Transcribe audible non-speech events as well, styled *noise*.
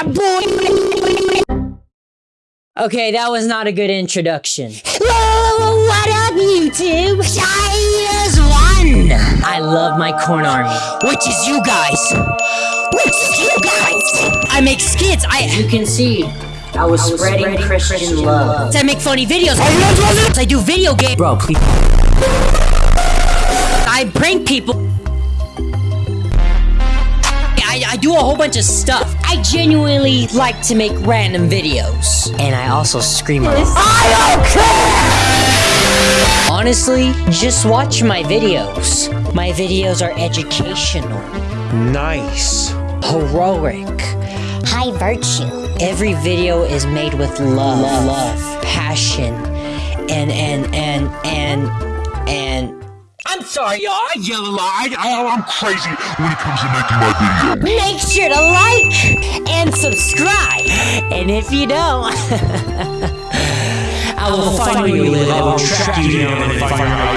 Yeah, boy! Okay, that was not a good introduction. Whoa, what up, YouTube? Shires one! I love my corn army. Which is you guys? Which is you guys? I make skits, I- You can see, I was, spreading, Christian, love. I make funny videos. I do video game- Bro, please. I prank people. I, I do a whole bunch of stuff. I genuinely like to make random videos. And I also scream a lot. I don't care! Honestly, just watch my videos. My videos are educational, Nice. heroic. High virtue. Every video is made with love, love, passion, and and and and and I'm sorry, y'all. I yell a lot. I, I'm crazy when it comes to making my videos. Make sure to like and subscribe. and if you don't, *laughs* I will find you will track you down and find your